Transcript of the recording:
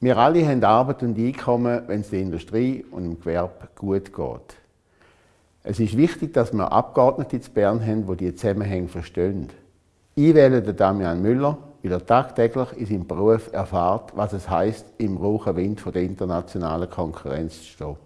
Wir alle haben Arbeit und Einkommen, wenn es der Industrie und dem Gewerbe gut geht. Es ist wichtig, dass wir Abgeordnete in Bern haben, die diese Zusammenhänge verstehen. Ich wähle den Damian Müller, weil er tagtäglich in seinem Beruf erfahrt, was es heißt, im rauchen Wind von der internationalen Konkurrenz zu stehen.